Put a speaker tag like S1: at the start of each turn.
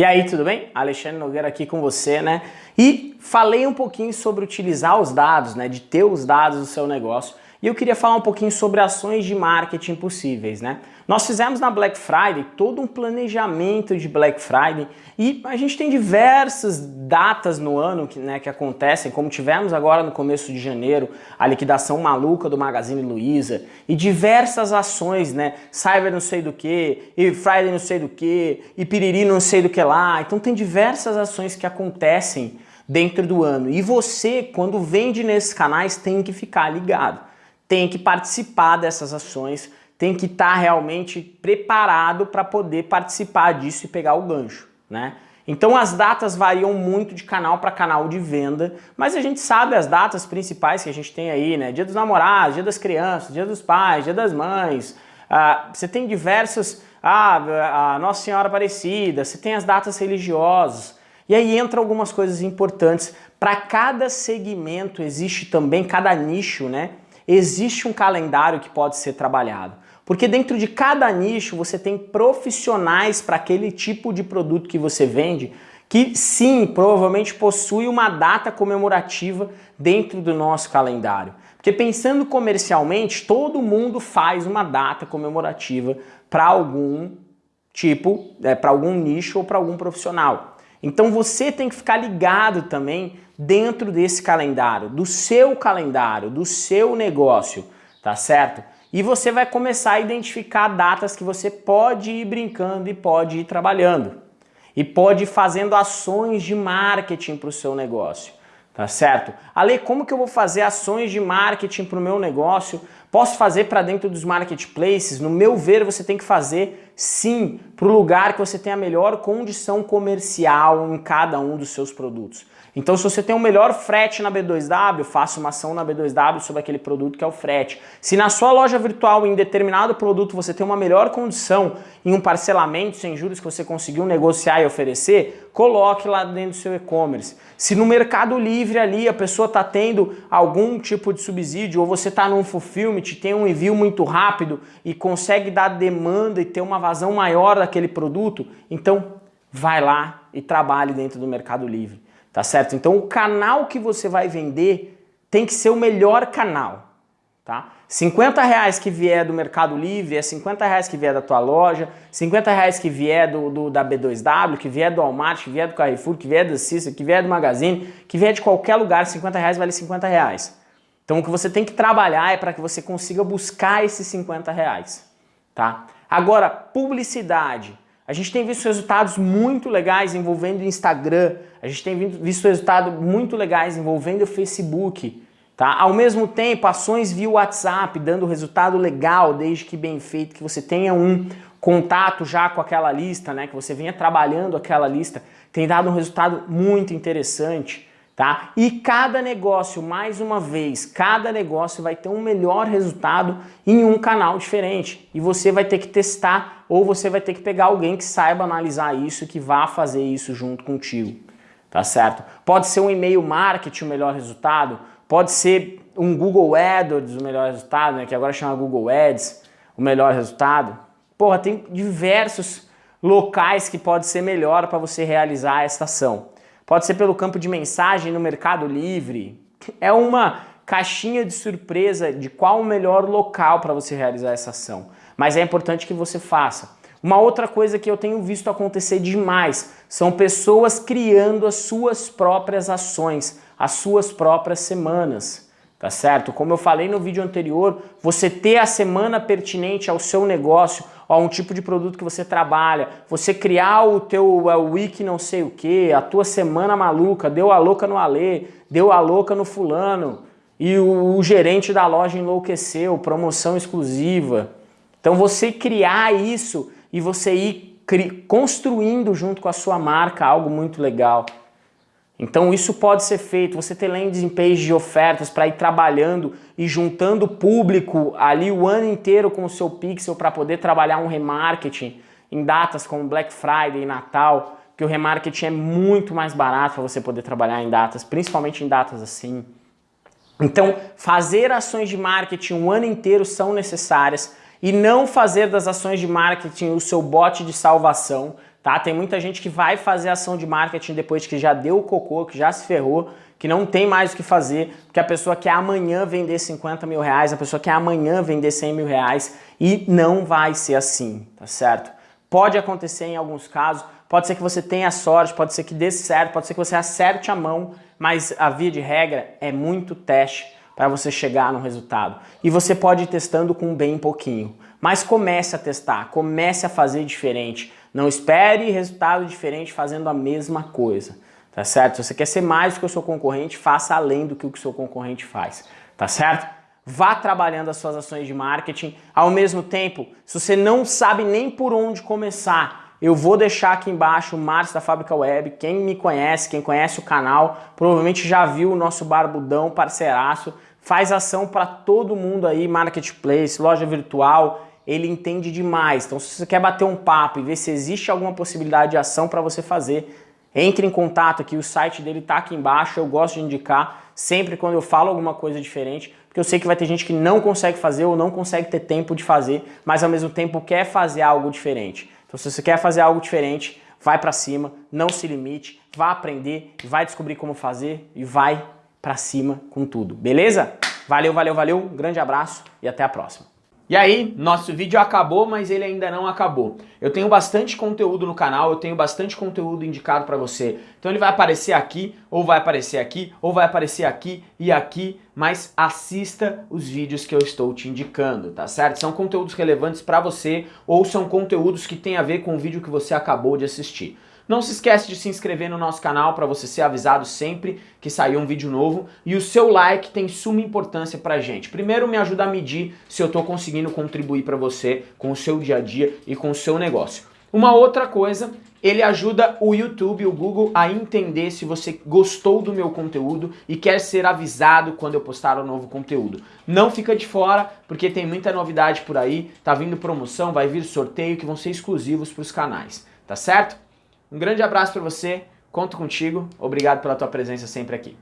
S1: E aí, tudo bem? Alexandre Nogueira aqui com você, né? E falei um pouquinho sobre utilizar os dados, né? De ter os dados do seu negócio. E eu queria falar um pouquinho sobre ações de marketing possíveis, né? Nós fizemos na Black Friday todo um planejamento de Black Friday e a gente tem diversas datas no ano que, né, que acontecem, como tivemos agora no começo de janeiro, a liquidação maluca do Magazine Luiza e diversas ações, né? Cyber não sei do que, e Friday não sei do que, e Piriri não sei do que lá. Então tem diversas ações que acontecem dentro do ano. E você, quando vende nesses canais, tem que ficar ligado. Tem que participar dessas ações tem que estar tá realmente preparado para poder participar disso e pegar o gancho, né? Então as datas variam muito de canal para canal de venda, mas a gente sabe as datas principais que a gente tem aí, né? Dia dos namorados, dia das crianças, dia dos pais, dia das mães, ah, você tem diversas, ah, a Nossa Senhora Aparecida, você tem as datas religiosas, e aí entra algumas coisas importantes. Para cada segmento existe também, cada nicho, né? Existe um calendário que pode ser trabalhado. Porque dentro de cada nicho você tem profissionais para aquele tipo de produto que você vende que sim, provavelmente possui uma data comemorativa dentro do nosso calendário. Porque pensando comercialmente, todo mundo faz uma data comemorativa para algum tipo, é, para algum nicho ou para algum profissional. Então você tem que ficar ligado também dentro desse calendário, do seu calendário, do seu negócio, tá certo? E você vai começar a identificar datas que você pode ir brincando e pode ir trabalhando. E pode ir fazendo ações de marketing para o seu negócio. Tá certo? Ale, como que eu vou fazer ações de marketing para o meu negócio? Posso fazer para dentro dos marketplaces? No meu ver, você tem que fazer sim para o lugar que você tem a melhor condição comercial em cada um dos seus produtos. Então se você tem o um melhor frete na B2W, faça uma ação na B2W sobre aquele produto que é o frete. Se na sua loja virtual, em determinado produto, você tem uma melhor condição em um parcelamento sem juros que você conseguiu negociar e oferecer, coloque lá dentro do seu e-commerce. Se no Mercado Livre ali a pessoa está tendo algum tipo de subsídio ou você está num fulfillment, tem um envio muito rápido e consegue dar demanda e ter uma vazão maior daquele produto, então vai lá e trabalhe dentro do Mercado Livre tá certo? Então o canal que você vai vender tem que ser o melhor canal, tá? 50 reais que vier do Mercado Livre é 50 reais que vier da tua loja, 50 reais que vier do, do da B2W, que vier do Walmart, que vier do Carrefour, que vier da Cissa, que vier do Magazine, que vier de qualquer lugar, 50 reais vale 50 reais. Então o que você tem que trabalhar é para que você consiga buscar esses 50 reais, tá? Agora, publicidade. A gente tem visto resultados muito legais envolvendo Instagram, a gente tem visto resultados muito legais envolvendo Facebook, tá? Ao mesmo tempo, ações via WhatsApp dando resultado legal, desde que bem feito, que você tenha um contato já com aquela lista, né? Que você venha trabalhando aquela lista, tem dado um resultado muito interessante tá? E cada negócio, mais uma vez, cada negócio vai ter um melhor resultado em um canal diferente. E você vai ter que testar ou você vai ter que pegar alguém que saiba analisar isso, que vá fazer isso junto contigo, tá certo? Pode ser um e-mail marketing o melhor resultado, pode ser um Google AdWords o melhor resultado, né, que agora chama Google Ads, o melhor resultado. Porra, tem diversos locais que pode ser melhor para você realizar essa ação. Pode ser pelo campo de mensagem no Mercado Livre. É uma caixinha de surpresa de qual o melhor local para você realizar essa ação. Mas é importante que você faça. Uma outra coisa que eu tenho visto acontecer demais são pessoas criando as suas próprias ações, as suas próprias semanas tá certo? Como eu falei no vídeo anterior, você ter a semana pertinente ao seu negócio, a um tipo de produto que você trabalha, você criar o teu o wiki não sei o que, a tua semana maluca, deu a louca no Alê, deu a louca no fulano, e o, o gerente da loja enlouqueceu, promoção exclusiva. Então você criar isso e você ir construindo junto com a sua marca algo muito legal. Então isso pode ser feito, você ter landing page de ofertas para ir trabalhando e juntando público ali o ano inteiro com o seu pixel para poder trabalhar um remarketing em datas como Black Friday e Natal, que o remarketing é muito mais barato para você poder trabalhar em datas, principalmente em datas assim. Então fazer ações de marketing o ano inteiro são necessárias e não fazer das ações de marketing o seu bote de salvação, tá? Tem muita gente que vai fazer ação de marketing depois que já deu o cocô, que já se ferrou, que não tem mais o que fazer, porque a pessoa quer amanhã vender 50 mil reais, a pessoa quer amanhã vender 100 mil reais e não vai ser assim, tá certo? Pode acontecer em alguns casos, pode ser que você tenha sorte, pode ser que dê certo, pode ser que você acerte a mão, mas a via de regra é muito teste para você chegar no resultado. E você pode ir testando com bem pouquinho, mas comece a testar, comece a fazer diferente. Não espere resultado diferente fazendo a mesma coisa tá certo? Se você quer ser mais do que o seu concorrente, faça além do que o seu concorrente faz, tá certo? Vá trabalhando as suas ações de marketing. Ao mesmo tempo, se você não sabe nem por onde começar, eu vou deixar aqui embaixo o Márcio da Fábrica Web. Quem me conhece, quem conhece o canal, provavelmente já viu o nosso barbudão parceiraço. Faz ação para todo mundo aí, marketplace, loja virtual, ele entende demais. Então, se você quer bater um papo e ver se existe alguma possibilidade de ação para você fazer, entre em contato aqui, o site dele está aqui embaixo, eu gosto de indicar sempre quando eu falo alguma coisa diferente, porque eu sei que vai ter gente que não consegue fazer ou não consegue ter tempo de fazer, mas ao mesmo tempo quer fazer algo diferente. Então se você quer fazer algo diferente, vai para cima, não se limite, vá aprender, vai descobrir como fazer e vai para cima com tudo, beleza? Valeu, valeu, valeu, um grande abraço e até a próxima. E aí, nosso vídeo acabou, mas ele ainda não acabou. Eu tenho bastante conteúdo no canal, eu tenho bastante conteúdo indicado para você. Então ele vai aparecer aqui, ou vai aparecer aqui, ou vai aparecer aqui e aqui, mas assista os vídeos que eu estou te indicando, tá certo? São conteúdos relevantes para você, ou são conteúdos que têm a ver com o vídeo que você acabou de assistir. Não se esquece de se inscrever no nosso canal para você ser avisado sempre que sair um vídeo novo. E o seu like tem suma importância pra gente. Primeiro me ajuda a medir se eu estou conseguindo contribuir para você com o seu dia a dia e com o seu negócio. Uma outra coisa, ele ajuda o YouTube, o Google a entender se você gostou do meu conteúdo e quer ser avisado quando eu postar um novo conteúdo. Não fica de fora, porque tem muita novidade por aí, tá vindo promoção, vai vir sorteio que vão ser exclusivos para os canais, tá certo? Um grande abraço para você, conto contigo, obrigado pela tua presença sempre aqui.